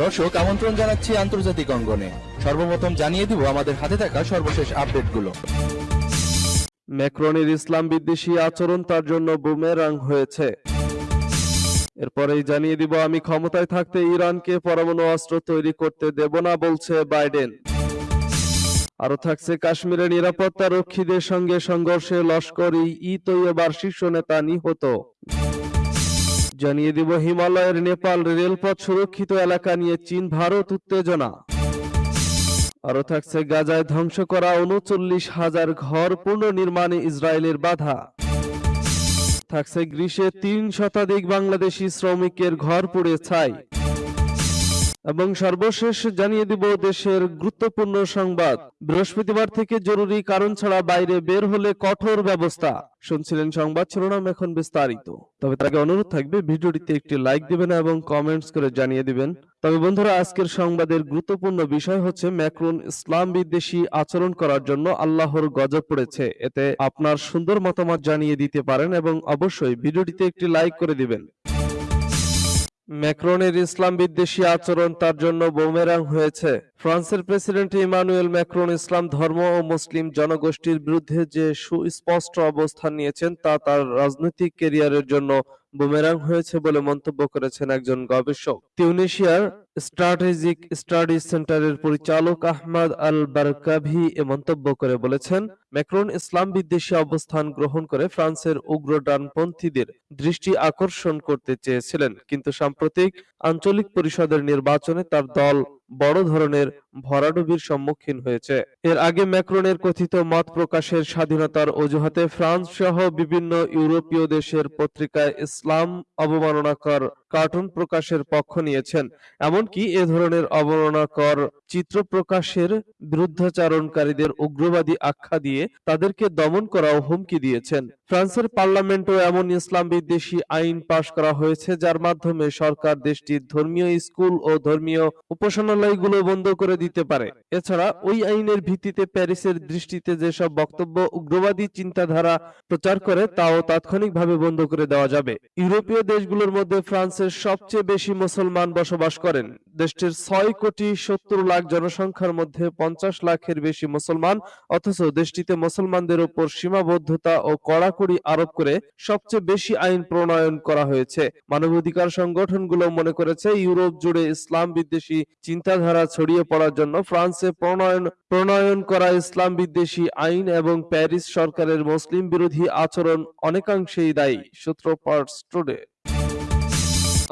দর্শক, আমন্ত্রণ জানাচ্ছি আন্তর্জাতিক অঙ্গনে। সর্বপ্রথম জানিয়ে দিব আমাদের হাতে থাকা সর্বশেষ আপডেটগুলো। ম্যাক্রনের ইসলাম বিদ্বেষী আচরণ তার জন্য বুমেরাং হয়েছে। এরপরেই জানিয়ে দিব, আমি ক্ষমতায় থাকতে ইরানকে পরমাণু অস্ত্র তৈরি করতে দেব না বলছে বাইডেন। আরও থাকছে কাশ্মীরের নিরাপত্তা রক্ষীদের সঙ্গে সংঘর্ষে লস্করি ই তৈয়বার শীর্ষ নেতা নিহত। জানিয়ে দিব হিমালয়ের নেপাল রেলপথ সুরক্ষিত এলাকা নিয়ে চীন, ভারত উত্তেজনা। আরও থাকছে গাজায় ধ্বংস করা উনচল্লিশ হাজার ঘর পুনর্নির্মাণে ইসরায়েলের বাধা। থাকছে গ্রীষ্মে তিন শতাধিক বাংলাদেশি শ্রমিকের ঘর পুড়ে ছাই। এবং সর্বশেষ জানিয়ে দিব দেশের গুরুত্বপূর্ণ সংবাদ। বৃহস্পতিবার থেকে জরুরি কারণ ছাড়া বাইরে বের হলে কঠোর ব্যবস্থা। শুনছিলেন সংবাদ শিরোনাম এখন বিস্তারিত। তবে আগে অনুরোধ থাকবে, ভিডিওটিতে একটি লাইক দিবেন এবং কমেন্টস করে জানিয়ে দিবেন। তবে বন্ধুরা, আজকের সংবাদের গুরুত্বপূর্ণ বিষয় হচ্ছে ম্যাক্রন ইসলাম বিদ্বেষী আচরণ করার জন্য আল্লাহর গজব পড়েছে। এতে আপনার সুন্দর মতামত জানিয়ে দিতে পারেন এবং অবশ্যই ভিডিওটিতে একটি লাইক করে দিবেন। ম্যাক্রনের ইসলাম বিদ্বেষী আচরণ তার জন্য বোমেরাং হয়েছে। ফ্রান্সের প্রেসিডেন্ট ইমানুয়েল ম্যাক্রন ইসলাম ধর্ম ও মুসলিম জনগোষ্ঠীর বিরুদ্ধে যে সুস্পষ্ট অবস্থান নিয়েছেন তা তার রাজনৈতিক ক্যারিয়ারের জন্য বুমেরাং হয়েছে বলে মন্তব্য করেছেন একজন গবেষক। তিউনিশিয়ার স্ট্র্যাটেজিক স্টাডিজ সেন্টারের পরিচালক আহমদ আল বারকাভি এ মন্তব্য করে বলেছেন, ম্যাক্রন ইসলাম বিদ্বেষী অবস্থান গ্রহণ করে ফ্রান্সের উগ্র ডানপন্থীদের দৃষ্টি আকর্ষণ করতে চেয়েছিলেন, কিন্তু সাম্প্রতিক আঞ্চলিক পরিষদের নির্বাচনে তার দল বড় ধরনের ভরাডুবির সম্মুখীন হয়েছে। এর আগে ম্যাক্রনের কথিত মত প্রকাশের স্বাধীনতার অজুহাতে ফ্রান্স সহ বিভিন্ন ইউরোপীয় দেশের পত্রিকায় ইসলাম অবমাননাকর কার্টুন প্রকাশের পক্ষ নিয়েছেন। এমনকি এ ধরনের অবমাননাকর চিত্র প্রকাশের বিরুদ্ধাচারণকারীদের উগ্রবাদী আখ্যা দিয়ে তাদেরকে দমন করা ও হুমকি দিয়েছেন। ফ্রান্সের পার্লামেন্টও এমন ইসলাম বিদ্বেষী আইন পাশ করা হয়েছে, যার মাধ্যমে সরকার দেশটির ধর্মীয় স্কুল ও ধর্মীয় উপাসনালয়গুলো বন্ধ করে দিতে পারে। এছাড়া ওই আইনের ভিত্তিতে প্যারিসের দৃষ্টিতে যেসব বক্তব্য উগ্রবাদী চিন্তাধারা প্রচার করে, তাও তাৎক্ষণিকভাবে বন্ধ করে দেওয়া যাবে। ইউরোপীয় দেশগুলোর মধ্যে ফ্রান্সের সবচেয়ে বেশি মুসলমান বসবাস করেন। দেশটির ছয় কোটি সত্তর লাখ জনসংখ্যার মধ্যে পঞ্চাশ লাখের বেশি মুসলমান, অথচ দেশটিতে মুসলমানদের উপর সীমাবদ্ধতা ও কড়াকড়ি আরোপ করে সবচেয়ে বেশি আইন প্রণয়ন করা হয়েছে। মানবাধিকার সংগঠনগুলো মনে করেছে, ইউরোপ জুড়ে ইসলাম বিদ্বেষী চিন্তাধারা ছড়িয়ে পড়ার জন্য ফ্রান্সে প্রণয়ন প্রণয়ন করা ইসলাম বিদ্বেষী আইন এবং প্যারিস সরকারের মুসলিম বিরোধী আচরণ অনেকাংশেই দায়ী, সূত্র পার্টস টুডে।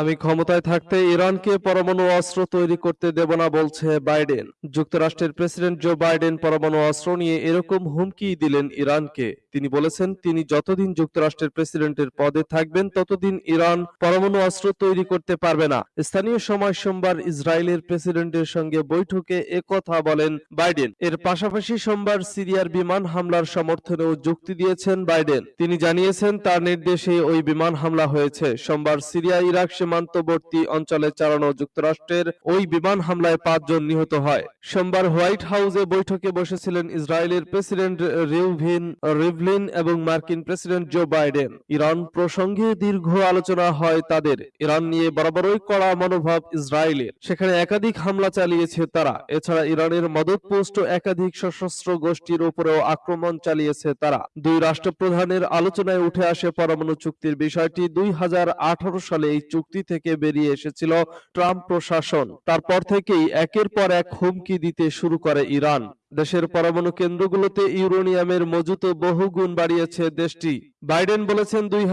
আমি ক্ষমতায় থাকতে ইরানকে পরমাণু অস্ত্র তৈরি করতে দেব না, বলছে বাইডেন। যুক্তরাষ্ট্রের প্রেসিডেন্ট জো বাইডেন পরমাণু অস্ত্র নিয়ে এরকম হুমকি দিলেন ইরানকে। তিনি বলেছেন, তিনি যতদিন যুক্তরাষ্ট্রের প্রেসিডেন্টের পদে থাকবেন, ততদিন ইরান পরমাণু অস্ত্র তৈরি করতে পারবে না। স্থানীয় সময় সোমবার ইসরায়েলের প্রেসিডেন্টের সঙ্গে বৈঠকে একথা বলেন বাইডেন। এর পাশাপাশি সোমবার সিরিয়ার বিমান হামলার সমর্থনেও যুক্তি দিয়েছেন বাইডেন। তিনি জানিয়েছেন, তার নির্দেশে ওই বিমান হামলা হয়েছে। সোমবার সিরিয়া ইরাক সীমান্তবর্তী অঞ্চলে চালানো যুক্তরাষ্ট্রের ওই বিমান হামলায় পাঁচজন নিহত হয়। সোমবার হোয়াইট হাউসে বৈঠকে বসেছিলেন ইসরায়েলের প্রেসিডেন্ট রেউভিন রিউভিন রিভলিন এবং মার্কিন প্রেসিডেন্ট জো বাইডেন। ইরান প্রসঙ্গে দীর্ঘ আলোচনা হয় তাদের। ইরান নিয়ে বরাবরই কড়া মনোভাব ইসরায়েলের। সেখানে একাধিক হামলা চালিয়েছে তারা। এছাড়া ইরানের মদতপুষ্ট একাধিক সশস্ত্র গোষ্ঠীর উপরেও আক্রমণ চালিয়েছে তারা। দুই রাষ্ট্রপ্রধানের আলোচনায় উঠে আসে পরমাণু চুক্তির বিষয়টি। দুই হাজার আঠারো সালে এই চুক্তি থেকে বেরিয়ে এসেছিল ট্রাম্প প্রশাসন। তারপর থেকেই একের পর এক হুমকি দিতে শুরু করে ইরান। দেশের পরমাণু কেন্দ্রগুলোতে ইউরেনিয়ামের মজুত বহুগুণ বাড়িয়েছে দেশটি। বাইডেন বলেছেন দুই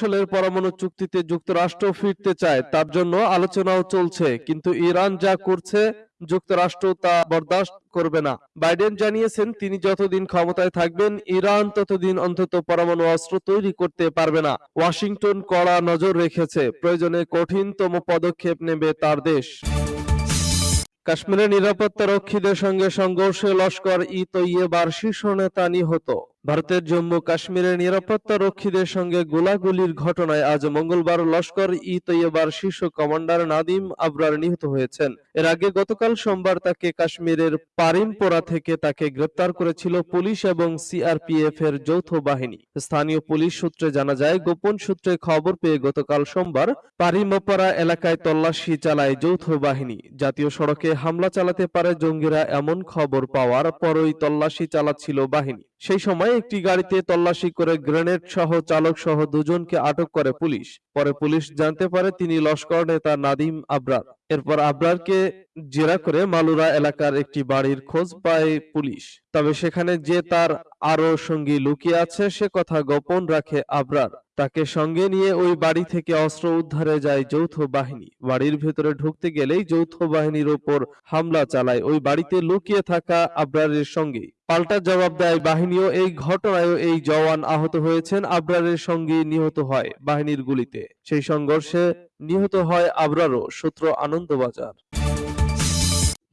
সালের পরমাণু চুক্তিতে যুক্তরাষ্ট্র ফিরতে চায়, তার জন্য আলোচনাও চলছে, কিন্তু ইরান যা করছে যুক্তরাষ্ট্র তা বরদাস্ত করবে না। বাইডেন জানিয়েছেন, তিনি যতদিন ক্ষমতায় থাকবেন, ইরান ততদিন অন্তত পরমাণু অস্ত্র তৈরি করতে পারবে না। ওয়াশিংটন কড়া নজর রেখেছে, প্রয়োজনে কঠিনতম পদক্ষেপ নেবে তার দেশ। কাশ্মীরের নিরাপত্তা রক্ষীদের সঙ্গে সংঘর্ষে লস্কর ই তৈয়বার শীর্ষ নেতা নিহত। ভারতের জম্মু কাশ্মীরের নিরাপত্তা রক্ষীদের সঙ্গে গোলাগুলির ঘটনায় আজ মঙ্গলবার লস্কর ই তৈয়বার শীর্ষ কমান্ডার নাদিম আবরার নিহত হয়েছেন। এর আগে গতকাল সোমবার তাকে কাশ্মীরের পারিমপোরা থেকে তাকে গ্রেপ্তার করেছিল পুলিশ এবং সিআরপিএফ এর যৌথ বাহিনী। স্থানীয় পুলিশ সূত্রে জানা যায়, গোপন সূত্রে খবর পেয়ে গতকাল সোমবার পারিমপোরা এলাকায় তল্লাশি চালায় যৌথ বাহিনী। জাতীয় সড়কে হামলা চালাতে পারে জঙ্গিরা এমন খবর পাওয়ার পরই তল্লাশি চালাচ্ছিল বাহিনী। সেই সময় একটি গাড়িতে তল্লাশি করে গ্রেনেড সহ চালক সহ দুজনকে আটক করে পুলিশ। পরে পুলিশ জানতে পারে তিনি লস্কর নেতা নাদিম আবরার। এরপর আবরারকে জেরা করে মালুরা এলাকার একটি বাড়ির খোঁজ পায় পুলিশ। তবে সেখানে যে তার আরও সঙ্গী লুকিয়ে আছে, সে কথা গোপন রাখে আবরার। তাকে সঙ্গে নিয়ে ওই বাড়ি থেকে অস্ত্র উদ্ধারে যায় যৌথ বাহিনী। বাড়ির ভেতরে ঢুকতে গেলেই যৌথ বাহিনীর ওপর হামলা চালায়। ওই বাড়িতে লুকিয়ে থাকা আবরারের সঙ্গে পাল্টা জবাব দেয় বাহিনীও। এই ঘটনায় এই জওয়ান আহত হয়েছেন। আবরারের সঙ্গে নিহত হয় বাহিনীর গুলিতে। সেই সংঘর্ষে নিহত হয় আবরারও সূত্র আনন্দবাজার।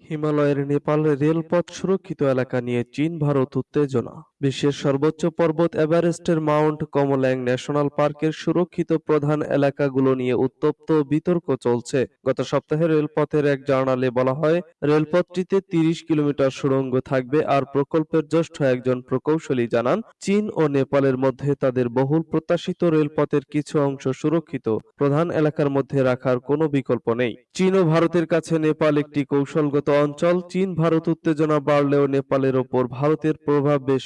হিমালয়ের নেপাল রেলপথ সুরক্ষিত এলাকা নিয়ে চীন ভারত উত্তেজনা। বিশ্বের সর্বোচ্চ পর্বত এভারেস্টের মাউন্ট কমল্যাং ন্যাশনাল পার্কের সুরক্ষিত প্রধান এলাকাগুলো নিয়ে উত্তপ্ত বিতর্ক চলছে। গত সপ্তাহে রেলপথের এক জার্নালে বলা হয়, রেলপথটিতে তিরিশ কিলোমিটার সুড়ঙ্গ থাকবে আর প্রকল্পের জ্যেষ্ঠ একজন প্রকৌশলী জানান, চীন ও নেপালের মধ্যে তাদের বহুল প্রত্যাশিত রেলপথের কিছু অংশ সুরক্ষিত। প্রধান এলাকার মধ্যে রাখার কোনো বিকল্প নেই। চীন ও ভারতের কাছে নেপাল একটি কৌশলগত অঞ্চল। চীন ভারত উত্তেজনা বাড়লেও নেপালের ওপর ভারতের প্রভাব বেশ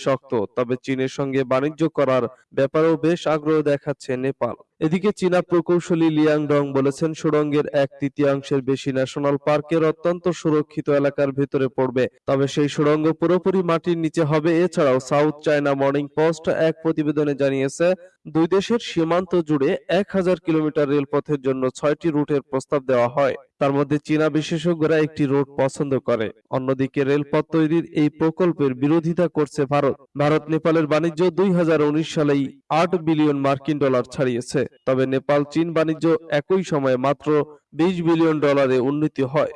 তবে চীনের সঙ্গে বাণিজ্য করার ব্যাপারেও বেশ আগ্রহ দেখাচ্ছে নেপাল। এদিকে চীনা প্রকৌশলী লিয়াং ডং বলেছেন, সুড়ঙ্গের এক তৃতীয়াংশের বেশি ন্যাশনাল পার্কের অত্যন্ত সুরক্ষিত এলাকার ভেতরে পড়বে। তবে সেই সুড়ঙ্গ পুরোপুরি মাটির নিচে হবে। এছাড়াও সাউথ চায়না মর্নিং পোস্ট এক প্রতিবেদনে জানিয়েছে, দুই দেশের সীমান্ত জুড়ে এক হাজার কিলোমিটার রেলপথের জন্য ছয়টি রুটের প্রস্তাব দেওয়া হয়। তার মধ্যে চীনা বিশেষজ্ঞরা একটি রুট পছন্দ করে। অন্যদিকে রেলপথ তৈরির এই প্রকল্পের বিরোধিতা করছে ভারত। ভারত, নেপালের বাণিজ্য দুই হাজার উনিশ সালেই আট বিলিয়ন মার্কিন ডলার ছাড়িয়েছে। তবে নেপাল, চীন বাণিজ্য একই সময়ে মাত্র বিশ বিলিয়ন ডলারে উন্নতি হয়।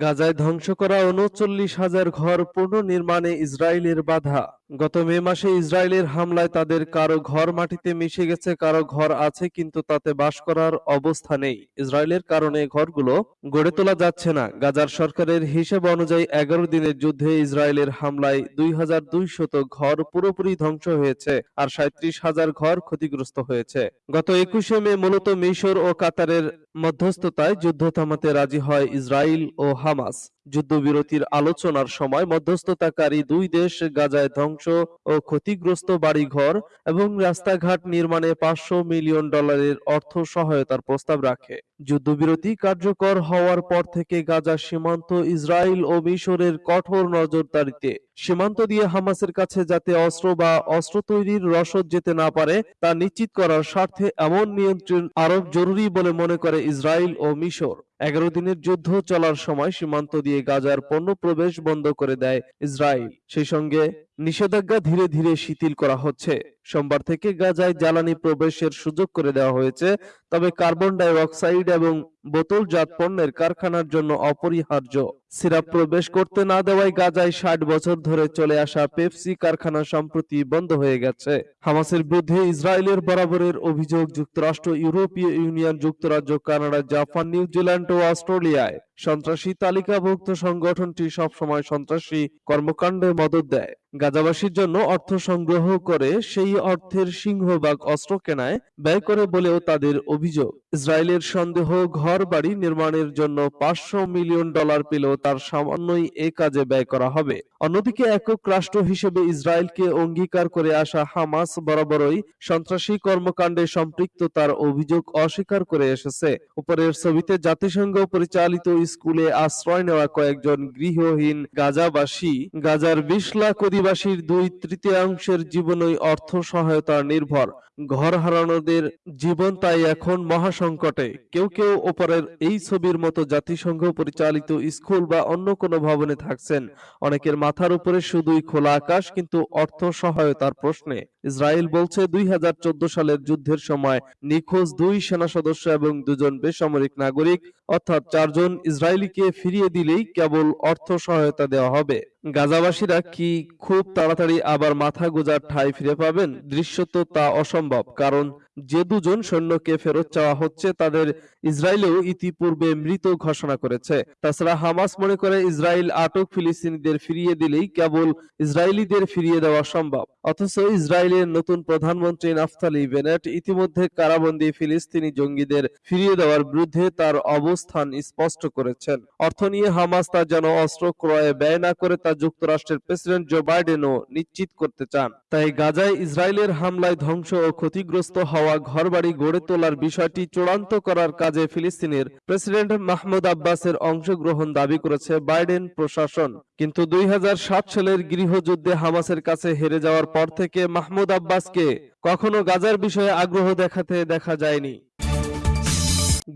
গাজায় ধ্বংস করা উনচল্লিশ হাজার ঘর পুনর্নির্মাণে ইসরায়েলের বাধা। গত মে মাসে ইসরায়েলের হামলায় তাদের কারও ঘর মাটিতে মিশে গেছে, কারও ঘর আছে, কিন্তু তাতে বাস করার অবস্থা নেই। ইসরায়েলের কারণে ঘরগুলো গড়ে তোলা যাচ্ছে না। গাজার সরকারের হিসেব অনুযায়ী এগারো দিনের যুদ্ধে ইসরায়েলের হামলায় দুই হাজার দুইশত ঘর পুরোপুরি ধ্বংস হয়েছে আর সাঁত্রিশ হাজার ঘর ক্ষতিগ্রস্ত হয়েছে। গত একুশে মে মূলত মিশর ও কাতারের মধ্যস্থতায় যুদ্ধ থামাতে রাজি হয় ইসরায়েল ও হামাস। যুদ্ধবিরতির আলোচনার সময় মধ্যস্থতাকারী দুই দেশ গাজায় ধ্বংস ও ক্ষতিগ্রস্ত বাড়িঘর এবং রাস্তাঘাট নির্মাণে পাঁচশো মিলিয়ন ডলারের অর্থ সহায়তার প্রস্তাব রাখে। যুদ্ধবিরতি কার্যকর হওয়ার পর থেকে গাজা সীমান্ত ইসরায়েল ও মিশরের কঠোর নজরদারিতে। সীমান্ত দিয়ে হামাসের কাছে যাতে অস্ত্র বা অস্ত্র তৈরির রসদ যেতে না পারে, তা নিশ্চিত করার স্বার্থে এমন নিয়ন্ত্রণ আরোপ জরুরি বলে মনে করে ইসরায়েল ও মিশর। এগারো দিনের যুদ্ধ চলার সময় সীমান্ত দিয়ে গাজার পণ্য প্রবেশ বন্ধ করে দেয় ইসরায়েল। সেই সঙ্গে নিষেধাজ্ঞা ধীরে ধীরে শিথিল করা হচ্ছে। সোমবার থেকে গাজায় জ্বালানি প্রবেশের সুযোগ করে দেওয়া হয়েছে, তবে কার্বন ডাই অক্সাইড এবং বোতলজাত পণ্যের কারখানার জন্য অপরিহার্য। সিরাপ প্রবেশ করতে না দেওয়ায় গাজায় ষাট বছর ধরে চলে আসা পেপসি কারখানা সম্প্রতি বন্ধ হয়ে গেছে। হামাসের বিরুদ্ধে ইসরায়েলের বরাবরের অভিযোগ, যুক্তরাষ্ট্র, ইউরোপীয় ইউনিয়ন, যুক্তরাজ্য, কানাডা, জাপান, নিউজিল্যান্ড ও অস্ট্রেলিয়ায়। সন্ত্রাসী তালিকাভুক্ত সংগঠনটি সবসময় সন্ত্রাসী কর্মকাণ্ডে মদত দেয়। গাজাবাসীর জন্য অর্থ সংগ্রহ করে সেই অর্থের সিংহভাগ অস্ত্র কেনায় ব্যয় করে বলেও তাদের অভিযোগ। ইসরায়েলের সন্দেহ ঘর বাড়ি নির্মাণের জন্য পাঁচশো মিলিয়ন ডলার পেলেও তার সামান্যই এ কাজে ব্যয় করা হবে। অন্যদিকে একক রাষ্ট্র হিসেবে ইসরায়েলকে অঙ্গীকার করে আসা হামাস বরাবরই সন্ত্রাসী কর্মকাণ্ডে সম্পৃক্ত তার অভিযোগ অস্বীকার করে এসেছে। উপরের ছবিতে জাতিসংঘ পরিচালিত স্কুলে আশ্রয় নেওয়া কয়েকজন গৃহহীন গাজাবাসী, গাজার বিশ লাখ অধিবাসীর দুই তৃতীয়াংশের জীবনই অর্থ সহায়তা নির্ভর। ঘর হারানোদের জীবন তাই এখন মহাসংকটে। কেউ কেউ ওপরের এই ছবির মতো জাতিসংঘ পরিচালিত স্কুল বা অন্য কোনো ভবনে থাকছেন। অনেকের মাথার উপরে শুধুই খোলা আকাশ, কিন্তু অর্থ সহায়তার প্রশ্নে। ইসরায়েল বলছে দুই হাজার চোদ্দ সালের যুদ্ধের সময় নিখোঁজ দুই সেনা সদস্য এবং দুজন বেসামরিক নাগরিক, অর্থাৎ চারজন ইসরায়েলিকে ফিরিয়ে দিলেই কেবল অর্থ সহায়তা দেওয়া হবে। গাজাবাসীরা কি খুব তাড়াতাড়ি আবার মাথা গোজার ঠাঁই ফিরে পাবেন? দৃশ্যত তা অসম্ভব, কারণ যে দুজন সৈন্যকে ফেরত চাওয়া হচ্ছে তাদের ইসরায়েলেও ইতিপূর্বে মৃত ঘোষণা করেছে। তাছাড়া হামাস মনে করে ইসরায়েল আটক ফিলিস্তিনিদের ফিরিয়ে দিলেই কেবল ইসরায়েলিদের ফিরিয়ে দেওয়া সম্ভব। অথচ ইসরায়েলের নতুন প্রধানমন্ত্রী নাফতালি বেনেট ইতিমধ্যে কারাবন্দী ফিলিস্তিনি জঙ্গিদের ফিরিয়ে দেওয়ার বিরুদ্ধে তার অবস্থান স্পষ্ট করেছেন। অর্থ নিয়ে হামাস তা যেন অস্ত্র ক্রয়ে ব্যয় না করে তা যুক্তরাষ্ট্রের প্রেসিডেন্ট জো বাইডেনও নিশ্চিত করতে চান। তাই গাজায় ইসরায়েলের হামলায় ধ্বংস ও ক্ষতিগ্রস্ত হওয়া ঘরবাড়ি গড়ে তোলার বিষয়টি চূড়ান্ত করার কাজে ফিলিস্তিনের প্রেসিডেন্ট মাহমুদ আব্বাসের অংশগ্রহণ দাবি করেছে বাইডেন প্রশাসন। কিন্তু দুই হাজার সাত সালের গৃহযুদ্ধে হামাসের কাছে হেরে যাওয়ার পর থেকে মাহমুদ আব্বাসকে কখনো গাজার বিষয়ে আগ্রহ দেখাতে দেখা যায়নি।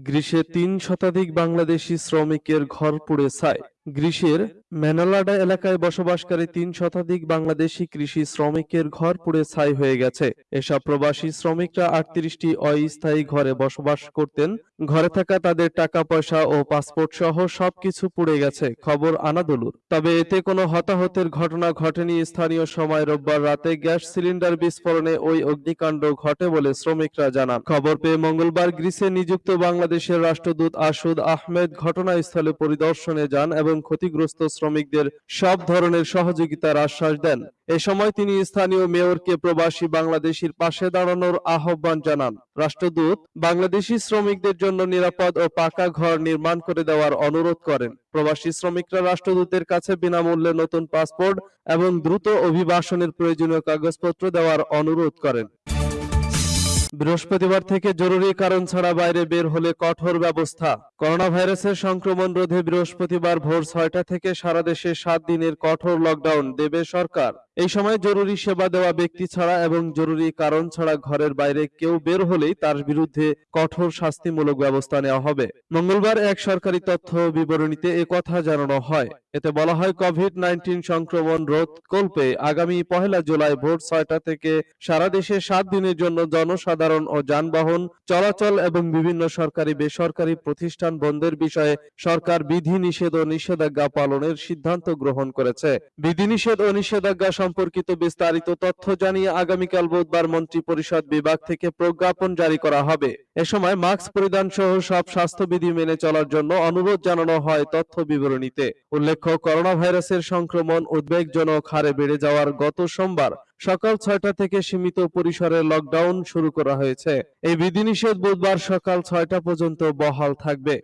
গ্রীষ্মে তিন শতাধিক বাংলাদেশি শ্রমিকের ঘর পুড়ে ছাই গ্রীষ্মের ম্যানালাডা এলাকায় বসবাসকারী তিন শতাধিক বাংলাদেশি কৃষি শ্রমিকের ঘর পুড়ে ছাই হয়ে গেছে। এসব প্রবাসী শ্রমিকরা আটত্রিশটি অস্থায়ী ঘরে বসবাস করতেন। ঘরে থাকা তাদের টাকা, পয়সা ও পাসপোর্ট সহ সবকিছু পুড়ে গেছে, খবর আনাদুলুর। তবে এতে কোনো হতাহতের ঘটনা ঘটেনি স্থানীয় সময় রোববার রাতে গ্যাস সিলিন্ডার বিস্ফোরণে ওই অগ্নিকাণ্ড ঘটে বলে শ্রমিকরা জানান। খবর পেয়ে মঙ্গলবার গ্রিসে নিযুক্ত বাংলাদেশের রাষ্ট্রদূত আসুদ আহমেদ ঘটনাস্থলে পরিদর্শনে যান এবং ক্ষতিগ্রস্ত শ্রমিকদের সব ধরনের সহযোগিতার আশ্বাস দেন। এ সময় তিনি স্থানীয় মেয়রকে প্রবাসী বাংলাদেশির পাশে দাঁড়ানোর আহ্বান জানান। রাষ্ট্রদূত বাংলাদেশি শ্রমিকদের জন্য নিরাপদ ও পাকা ঘর নির্মাণ করে দেওয়ার অনুরোধ করেন। প্রবাসী শ্রমিকরা রাষ্ট্রদূতের কাছে বিনামূল্যে নতুন পাসপোর্ট এবং দ্রুত অভিবাসনের প্রয়োজনীয় কাগজপত্র দেওয়ার অনুরোধ করেন। বৃহস্পতিবার থেকে জরুরি কারণ ছাড়া বাইরে বের হলে কঠোর ব্যবস্থা। করোনা ভাইরাসের সংক্রমণ রোধে বৃহস্পতিবার ভোর ছয়টা থেকে সারা দেশে সাত দিনের কঠোর লকডাউন, দেবে সরকার। এই সময় জরুরি সেবা দেওয়া ব্যক্তি ছাড়া এবং জরুরি কারণ ছাড়া ঘরের বাইরে কেউ বের হলেই তার বিরুদ্ধে কঠোর শাস্তিমূলক ব্যবস্থা নেওয়া হবে। মঙ্গলবার এক সরকারি তথ্য বিবরণীতে কথা জানানো হয়। এতে বলা হয় কোভিড নাইন্টিন সংক্রমণ রোধ কল্পে আগামী পহেলা জুলাই ভোর ছয়টা থেকে সারা দেশে সাত দিনের জন্য জনসাধারণ ও যানবাহন চলাচল এবং বিভিন্ন সরকারি বেসরকারি প্রতিষ্ঠান বন্ধের বিষয়ে সরকার বিধি নিষেধ ও নিষেধাজ্ঞা পালনের সিদ্ধান্ত গ্রহণ করেছে। বিধিনিষেধ ও নিষেধাজ্ঞা সম্পর্কিত বিস্তারিত তথ্য জানিয়ে আগামীকাল বুধবার মন্ত্রী পরিষদ বিভাগ থেকে প্রজ্ঞাপন জারি করা হবে। এ সময় মাস্ক পরিধান সহ সব স্বাস্থ্যবিধি মেনে চলার জন্য অনুরোধ জানানো হয় তথ্য বিবরণীতে। উল্লেখ্য করোনা ভাইরাসের সংক্রমণ উদ্বেগজনক হারে বেড়ে যাওয়ার গত সোমবার সকাল ছয়টা থেকে সীমিত পরিসরে লকডাউন শুরু করা হয়েছে। এই বিধিনিষেধ বুধবার সকাল ছয়টা পর্যন্ত বহাল থাকবে।